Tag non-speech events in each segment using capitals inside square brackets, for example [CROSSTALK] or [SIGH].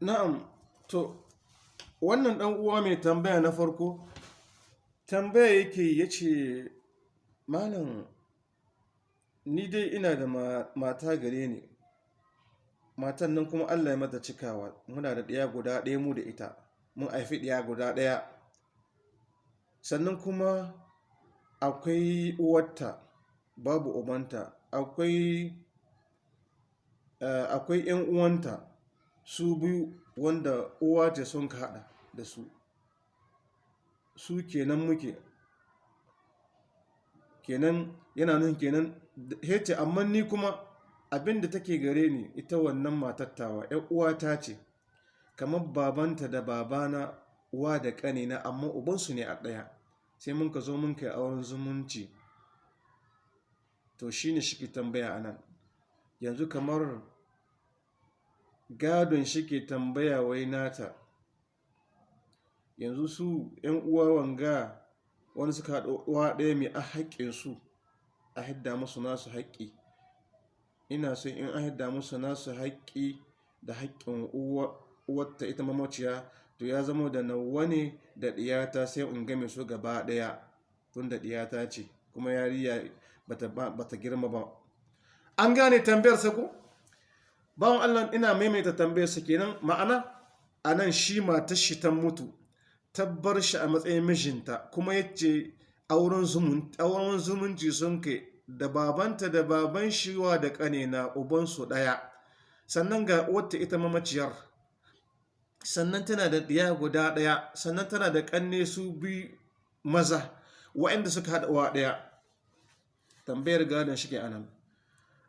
na'am to wannan dan uwa mai tambaya na farko tambaya yake ya ce malam ni dai ina da mata gare ni. Matan nan kuma allah ya mata cikawa. Muna da ɗaya guda ɗaya mu da ita. Mun haifi ɗaya guda ɗaya. Sannan kuma akwai uwarta babu ubanta. Akwai akwai yan uwanta. Su biyu wanda uwa ce sun ka da su. Su kenan muke. Kenan yana nun kenan hece amma ni kuma abin da take gare ni ita wannan matattawa yan uwata ce kamar babanta da babana uwa da kanina amma ubansu ne a ɗaya. Sai mun ka zo mun kai auren zumunci. To shine shi ke tambaya a nan yanzu kamar gadon shi ke tambaya wai nata. Yanzu su yan uwa wanga wani suka haɗa uwa ɗaya mai a haƙƙinsu a hidda musu nasu haƙƙi. Ina son in an hidda musu nasu haƙƙi da haƙƙin uwarta ita mamaciya to ya zama da nawa ne da ɗiyata sai in game su gaba ɗaya tun da ɗiyata ce kuma yariya bata girma ba. An gane tambayar sa ko bawan allah ina maimaita tambayar sa kenan. Ma'ana a nan shi matar shi ta mutu tabbar shi a matsayin mijinta kuma ya ce auren zumunci sun kai da babanta da baban shiwa da ƙanena ubansu ɗaya. Sannan ga wata ita mamaciyar. Sannan tana da ɗiya guda ɗaya. Sannan tana da ƙanne su bi maza waɗanda suka haɗa wa ɗaya. Tambayar gadon shi ke a nan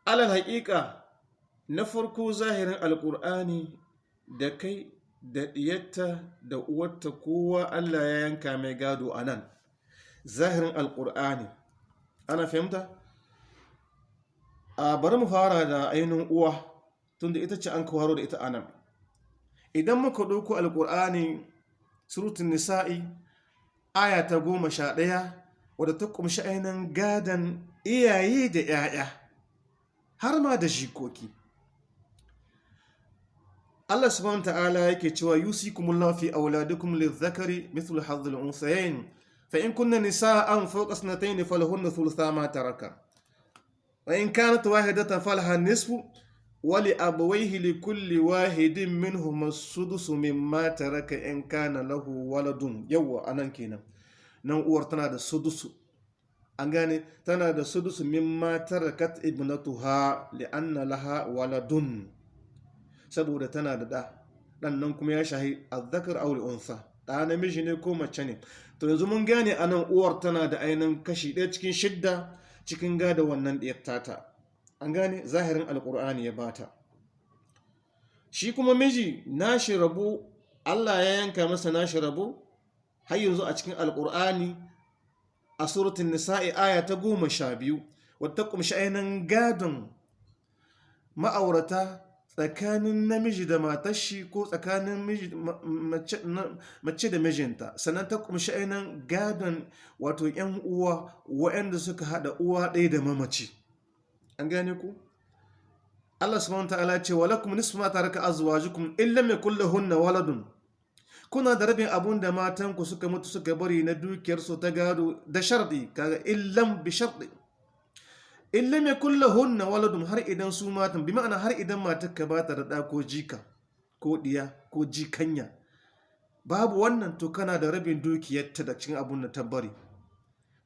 alal haƙiƙa na farko zahirin alƙur'ani da kai da ɗiyarta da uwarta kowa allah ya yanka mai gado a nan. Zahirin alƙur'ani ana fahimta? A bari mu fara da ainihin uwa tunda ita ce an kawaro da ita a nan. Idan muka ɗauko alƙur'ani surutun nisa'i aya ta goma sha ɗaya wadda ta ƙumshi ainihin gadon iyaye da 'ya'ya har ma da jikoki. Allah subhanahu ta'ala yake cewa yusikumullahu fi auladikum lidhakari mithlu hadhil unsayayn. Fa in kunna nisa'an fawqa sanatayn falahunna thulutha ma taraka. Wa in kanat wahidatan falaha nisfu abawaihi li kulli wahidin minhum as-sudusu mimma taraka in kana lahu waladun. Yawa a nan kenan. Nan uwar tana da sudusu an gane? Tana da sudusu mimma tarakat ibnatuha li anna laha waladun. Saboda tana da da dan nan kuma ya shahi azzakar aw unsa da namiji ne ko mace ne. To yanzu mun gane a nan uwar tana da ainihin kashi ɗaya cikin shidda cikin gada wannan ɗiyar tata. An gane? Zahirin alkur'ani ya bata. Shi kuma miji nashi rabo Allah ya yanka masa nashi rabo. Har yanzu a cikin alkur'ani a suratun nisa'i aya ta goma sha biyu wadda kumshi ainihin gadon ma'aurata tsakanin namiji da matashi ko tsakanin mace da mijinta. Sannan ta kumshi ainihin gadon wato 'yan uwa waɗanda suka haɗa uwa ɗaya da mamaci. An gane ku? Allah subhanahu ta'ala ce wa lakum nisfu ma taraka azwajukum illa ma kulluhunna waladun. Kuna da rabin abun da matan ku suka mutu suka bari na dukiyar su ta gado da shardi kaga illam bi in lame kulla hunna waladun har idan su matan bi ma'ana har idan matar ka bata ta da ko jika ko diya ko jikanya babu wannan to kana da rabin dukiyarta da cikin abun da tabbari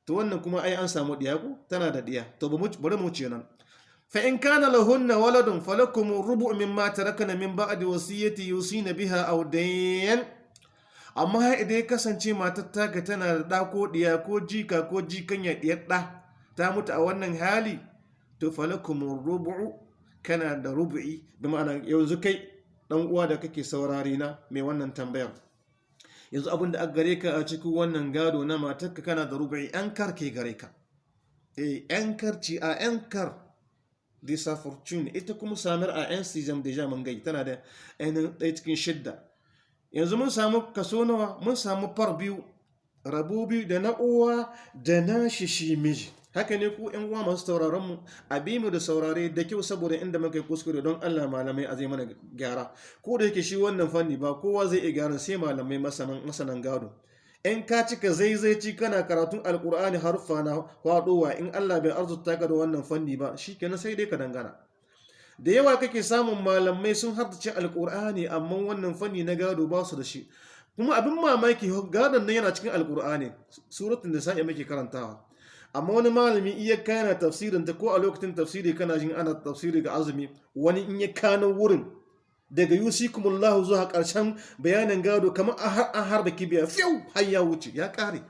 to wannan kuma ai an samu diya ko? Tana da diya to bari mu ce nan. Fa in kana lahunna waladun falakum rubu mimma tarakana min ba'di wasiyati yusina biha aw dayn. Amma idan ya kasance matar taka tana da da ko diya ko jika ko jikanya diyar da ta mutu a wannan hali to falakum rubu'u kana da rubu'i. Da ma'ana yanzu kai ɗan uwa da kake saurari na mai wannan tambayar. Yanzu abin da aka gare ka a cikin wannan gado na matarka kana da rubu'i yan kar ke gare ka. Eh yan karci a yan kar. Disa fortune. Ita kuma samar a 'yan season deja mun gai tana da ainihin ɗaya cikin shidda. Yanzu mun samu kaso nawa? Mun samu far biyu rabu biyu da na uwa da na shi shi miji. Haka ne ku yan uwa masu sauraron mu a bi mu da saurare da kyau saboda inda muka kuskure don Allah malamai a zai mana gyara. Ko da yake shi wannan fanni ba kowa zai iya gyara sai malamai masanan gado. In ka cika zaizaici kana karatun alkur'ani harfa na faɗowa in Allah bai arzuta ka da wannan fanni ba shikenan sai dai ka dangana. Da yawa kake samun malamai sun hardace alkur'ani amma wannan fanni na gado ba su da shi. Kuma abin mamaki gadon nan yana cikin alkur'ani suratun da sa'i muke karantawa. Amma wani malami iya kana tafsirin ta ko a lokacin tafsiri kana jin ana tafsiri ga azumi wani in ya kano wurin daga yusikumullahu zuwa ƙarshen bayanin gado kamar an harba kibiya fiyau har ya wuce ya kare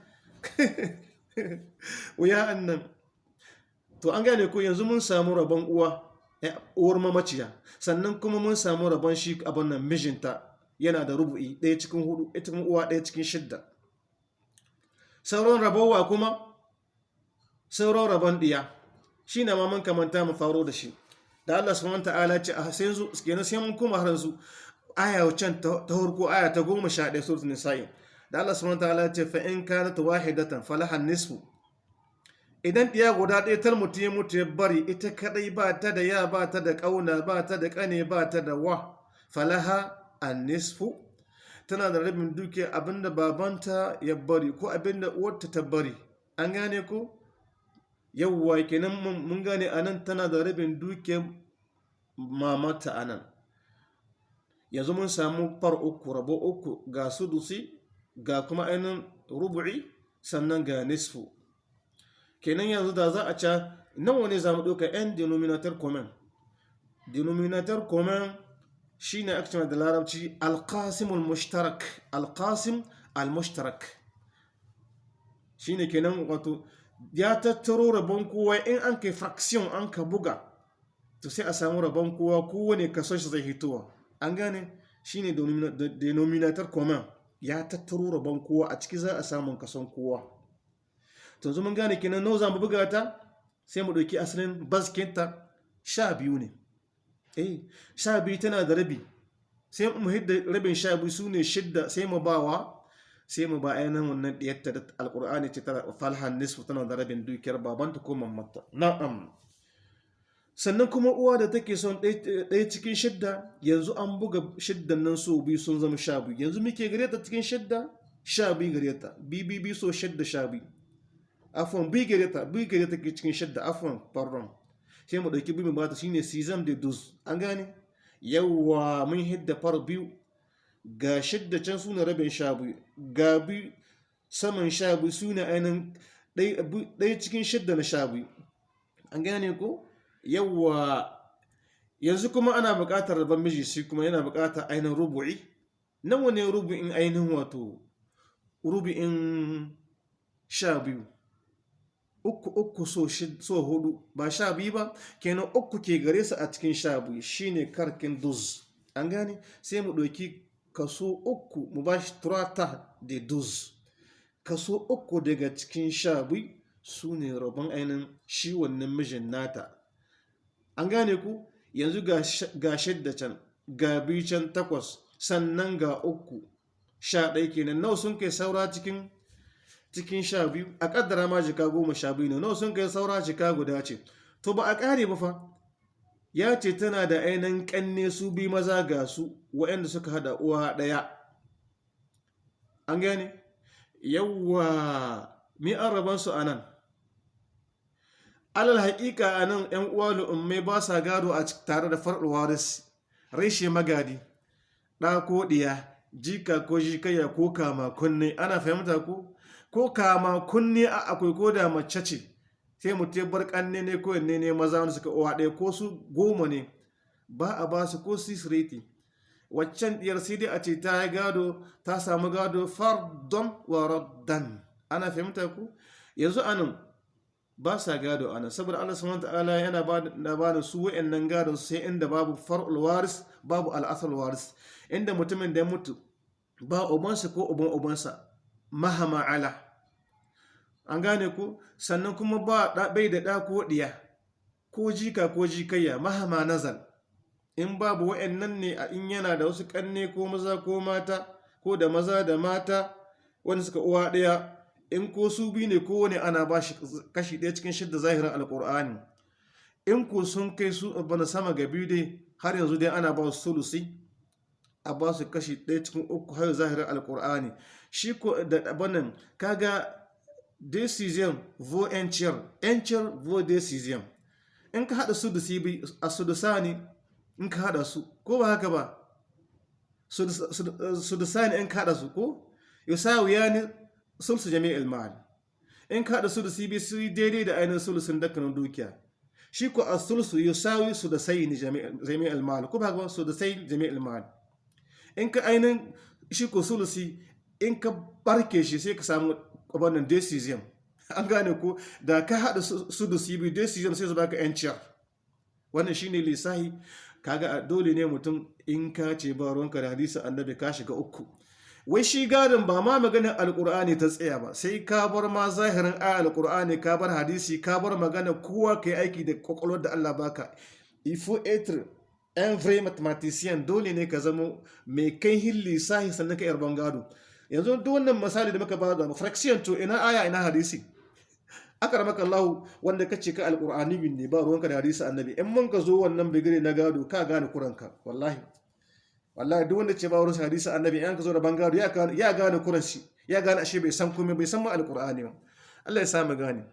[LAUGHS] wuya annan. To an gane ko yanzu mun samu rabon uwa uwar mamaciya sannan kuma mun samu rabon shi abin nan mijinta yana da rubu'i ɗaya cikin huɗu ita uwa ɗaya cikin shidda. Sauran rabowa kuma? Sauran rabon ɗiya. Shi na maman kamanta mu faro da shi. Da Allah subhanahu ta'ala ce a sai su kenan sai mun kuma har su aya can ta farko aya ta goma sha ɗaya suratul nisa'i da Allah subhanahu ta'ala ce fa in kanat wahidatan falaha nisfu. Idan ɗiya guda ɗaya tar mutu ya mutu ya bari ita kadai ba ta da ya ba ta da ƙauna ba ta da ƙane ba ta da wa. Falaha an nisfu tana da rabin dukiya abin da babanta ya bari ko abin da uwarta ta bari. An gane ko? Yawwa kenan mun gane a nan tana da rabin dukiyar mamata a nan. Yanzu mun samu far uku rabo uku ga sudusi ga kuma ainihin rubu'i sannan ga nisfu. Kenan yanzu da za a ca nawa ne za mu ɗauka? 'yan denominator common denominator common shi ne aka da larabci alkasimul alkasim al-mushtarak. Shi ne kenan wato ya tattaro rabon kowa in an kai fraction an ka buga to sai a samu rabon kowa kowane kason shi zai hitowa. An gane? Shi ne denominator common ya tattaro rabon kowa a ciki za a samun kason kowa. To zuma gane kenan nawa za mu buga ta? Sai mu ɗauki asalin baskinta sha biyu ne. Eh sha biyu tana da rabi. Sai mu hidda rabin sha biyu su ne shidda sai mu bawa sai mu ba ainihin wannan ɗiyatta da alƙur'ani ce tana falhan nisfu tana da rabin dukiyar babanta ko mamata na'am. Sannan kuma uwa da take son ɗaya cikin shidda yanzu an buga shiddan nan so biyu sun zama sha biyu. Yanzu muke gare ta cikin shidda? Sha biyu gare ta. Bibi so shidda sha biyu. Afon biyu gare ta biyu gare ta cikin shidda. Afon pardon. Sai mu ɗauki biyu ba ta. Shine season de dus an gane? Yawwa mun hidda far biyu. Ga shidda can suna rabin sha biyu ga biyu saman sha biyu su ne ainihin ɗaya cikin shidda na sha biyu. An gane ko? Yawwa yanzu kuma ana buƙatar rabon miji shi kuma yana buƙatar ainihin rubu'i. Nawa ne rubu'in ainihin wato rubu'in sha biyu? Uku uku so huɗu ba sha biyu ba kenan uku ke gare su a cikin sha biyu shine karkin duz. An gane? Sai mu ɗauki kaso uku mu ba shi turata da duz kaso uku daga cikin sha biyu su ne rabon ainihin shi wannan mijin nata. An gane ku? Yanzu ga shidda can ga biyu can takwas sannan ga uku. Sha ɗaya kenan. Nawa sun kai saura cikin cikin sha biyu? A ƙaddara ma jika goma sha biyu ne. Nawa sun kai saura jika guda ce? To ba a ƙare ba fa. Ya ce tana da ainihin ƙanne su bi maza ga su waɗanda suka hada uwa ɗaya. An gane? Yawwa mi an rabansu a nan? Alal haƙiƙa a nan ‘yan uwa lu'ummai ba sa gado a tare da farɗin waris reshe magadi ɗa ko ɗiya jika ko jikaya ko kama kunne. Ana fahimta ko ko kama kunne a akwai ko da mace ce. Sai mutum bar ƙanne ne ko yanne ne maza wanda suka uwa ɗaya ko su goma ne. Ba a ba su ko sisireti waccan ɗiyar sai dai a ce ta yi gado ta samu gado fardon wa raddan. Ana fahimta ku? Yanzu a nan ba sa gado ana saboda Allah subhanahu ta'ala yana ba da su wayannan gadon sai inda babu far'ul waris babu al'asal waris. Inda mutumin da ya mutu ba ubansa ko uban ubansa mahama ala. An gane ku sannan kuma ba bai da ɗa ko ko jika ko jikayya mahama nazal. In babu wayannan ne a in yana da wasu ƙanne ko maza ko mata ko da maza da mata wanda suka uwa ɗaya in ko su biyu ne kowane ana ba shi kashi ɗaya cikin shidda zahirin alkur'ani in ko sun kai su bana sama ga biyu dai har yanzu dai ana ba su sulusi a ba su kashi ɗaya cikin uku har zahirin alkur'ani shi ko da abannan kaga decision vo enciyar enciyar vo decision. In ka haɗa su da sibi a sudusani in ka haɗa su. Ko ba haka ba? Sudusani in ka haɗa su ko? Yusawu ya ni sulsu jami'il mal in ka haɗa su da sibi su daidai da ainihin sulusun dukkanin dukiya. Shi ko a sulsu yusawi su da sai ni jami'il mal ko ba haka ba? Su da sai jami'il mal in ka ainihin shi ko sulusi in ka barke shi sai ka samu wannan decision. [LAUGHS] An gane ko? Da ka haɗa su da cb decision sai su baka yanciyar wannan shine lissahi. Kaga dole ne mutum in ka ce ba ruwanka da hadisi annabi ka shiga uku. Wai shi gadon ba ma maganar alkur'ani ta tsaya ba sai ka bar ma zahirin aya alkur'ani ka bar hadisi ka bar magana kowa ka yi aiki da kwakwalwar da allah baka ifo etre un vrai mathematician dole ne ka zamo mai kai hin lissahi sannan ka yarban gado. Yanzu duk wannan misali da muka ba da fraction to ina aya ina hadisi? Aka ramaka Allah wanda kace ka alqur'ani bin ne ba ruwanka da hadisi annabi. In mun ka zo wannan bigire na gado ka gane kuranka wallahi. Wallahi duk wanda ce ba ruwanka hadisi annabi in ka zo da bangado ya gane kuran ya gane ashe bai san komai bai san ma alqur'ani ba. Allah ya sa mu gane.